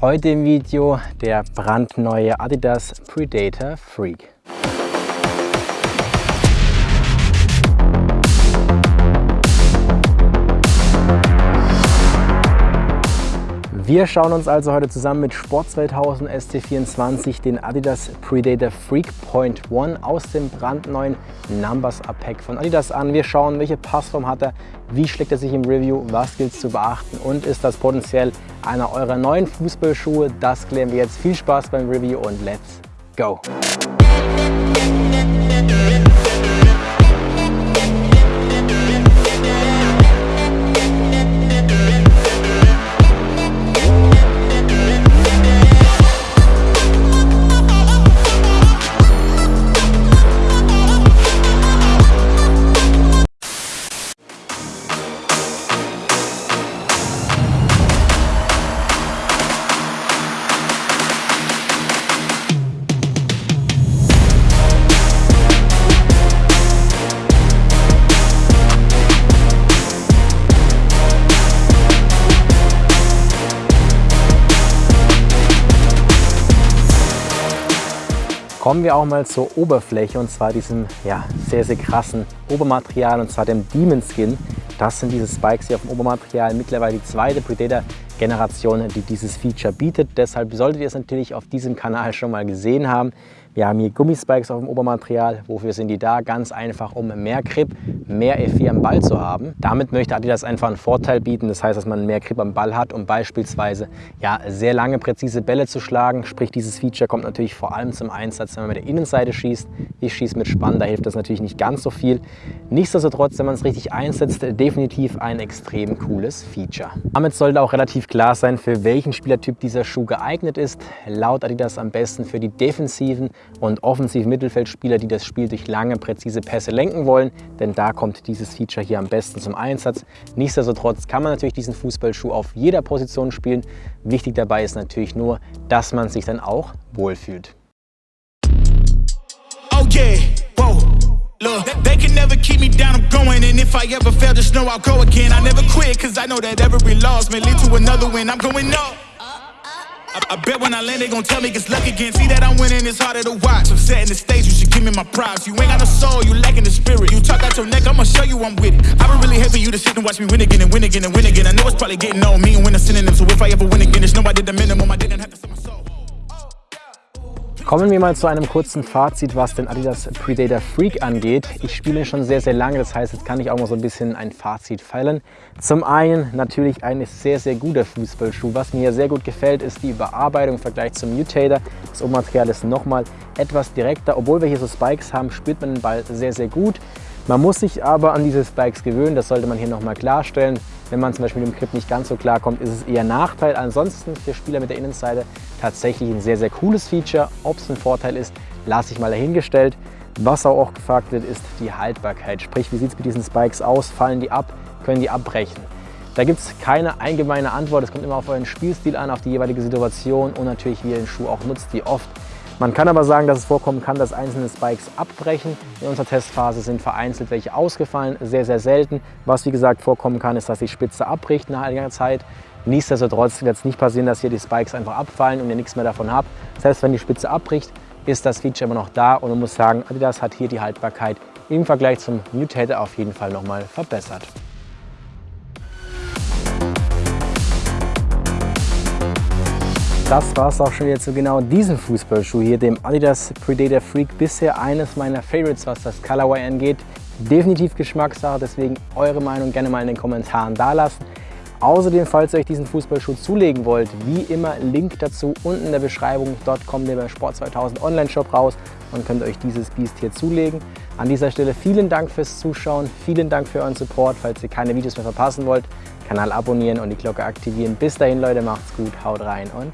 Heute im Video der brandneue Adidas Predator Freak. Wir schauen uns also heute zusammen mit Sport 2000 SC24 den Adidas Predator Freak Point One aus dem brandneuen Numbers Up Pack von Adidas an. Wir schauen, welche Passform hat er, wie schlägt er sich im Review, was gilt es zu beachten und ist das potenziell einer eurer neuen Fußballschuhe? Das klären wir jetzt. Viel Spaß beim Review und let's go! Kommen wir auch mal zur Oberfläche und zwar diesem ja, sehr, sehr krassen Obermaterial und zwar dem Demon Skin. Das sind diese Spikes hier auf dem Obermaterial, mittlerweile die zweite Predator Generation, die dieses Feature bietet. Deshalb solltet ihr es natürlich auf diesem Kanal schon mal gesehen haben. Wir haben hier Gummispikes auf dem Obermaterial. Wofür sind die da? Ganz einfach, um mehr Grip, mehr F4 am Ball zu haben. Damit möchte Adidas einfach einen Vorteil bieten. Das heißt, dass man mehr Grip am Ball hat, um beispielsweise ja, sehr lange, präzise Bälle zu schlagen. Sprich, dieses Feature kommt natürlich vor allem zum Einsatz, wenn man mit der Innenseite schießt. Ich schieße mit Spann, da hilft das natürlich nicht ganz so viel. Nichtsdestotrotz, wenn man es richtig einsetzt, definitiv ein extrem cooles Feature. Damit sollte auch relativ klar sein, für welchen Spielertyp dieser Schuh geeignet ist. Laut Adidas am besten für die defensiven und offensiv Mittelfeldspieler, die das Spiel durch lange, präzise Pässe lenken wollen, denn da kommt dieses Feature hier am besten zum Einsatz. Nichtsdestotrotz kann man natürlich diesen Fußballschuh auf jeder Position spielen. Wichtig dabei ist natürlich nur, dass man sich dann auch wohlfühlt. Oh yeah, whoa. Look, they can never keep me down, I'm going And if I ever fail, just know I'll go again I never quit, cause I know that every loss may lead to another win I'm going up I, I bet when I land, they gon' tell me it's luck again. See that I'm winning, it's harder to watch. I'm setting the stage, you should give me my props. You ain't got no soul, you lacking the spirit. You talk out your neck, I'ma show you I'm with it. I would really for you to sit and watch me win again and win again and win again. I know it's probably getting on me and win a synonym. So if I ever win again, it's no I did the minimum. I didn't have to sell my soul. Kommen wir mal zu einem kurzen Fazit, was den Adidas Predator Freak angeht. Ich spiele schon sehr, sehr lange, das heißt, jetzt kann ich auch mal so ein bisschen ein Fazit feilen. Zum einen natürlich ein sehr, sehr guter Fußballschuh. Was mir sehr gut gefällt, ist die Überarbeitung im Vergleich zum Mutator. Das Obermaterial ist nochmal etwas direkter. Obwohl wir hier so Spikes haben, spürt man den Ball sehr, sehr gut. Man muss sich aber an diese Spikes gewöhnen, das sollte man hier nochmal klarstellen. Wenn man zum Beispiel mit dem Grip nicht ganz so klar kommt, ist es eher Nachteil. Ansonsten für Spieler mit der Innenseite tatsächlich ein sehr, sehr cooles Feature. Ob es ein Vorteil ist, lasse ich mal dahingestellt. Was auch gefragt wird, ist die Haltbarkeit. Sprich, wie sieht es mit diesen Spikes aus? Fallen die ab? Können die abbrechen? Da gibt es keine allgemeine Antwort. Es kommt immer auf euren Spielstil an, auf die jeweilige Situation und natürlich, wie ihr den Schuh auch nutzt, wie oft. Man kann aber sagen, dass es vorkommen kann, dass einzelne Spikes abbrechen. In unserer Testphase sind vereinzelt welche ausgefallen, sehr, sehr selten. Was wie gesagt vorkommen kann, ist, dass die Spitze abbricht nach einiger Zeit. Nichtsdestotrotz wird es nicht passieren, dass hier die Spikes einfach abfallen und ihr nichts mehr davon habt. Selbst wenn die Spitze abbricht, ist das Feature immer noch da und man muss sagen, Adidas hat hier die Haltbarkeit im Vergleich zum Mutator auf jeden Fall nochmal verbessert. Das war es auch schon wieder zu genau diesem Fußballschuh hier, dem Adidas Predator Freak. Bisher eines meiner Favorites, was das Colorway angeht. Definitiv Geschmackssache, deswegen eure Meinung gerne mal in den Kommentaren dalassen. Außerdem, falls ihr euch diesen Fußballschuh zulegen wollt, wie immer Link dazu unten in der Beschreibung. Dort kommt ihr beim Sport 2000 Online-Shop raus und könnt euch dieses Biest hier zulegen. An dieser Stelle vielen Dank fürs Zuschauen, vielen Dank für euren Support. Falls ihr keine Videos mehr verpassen wollt, Kanal abonnieren und die Glocke aktivieren. Bis dahin Leute, macht's gut, haut rein und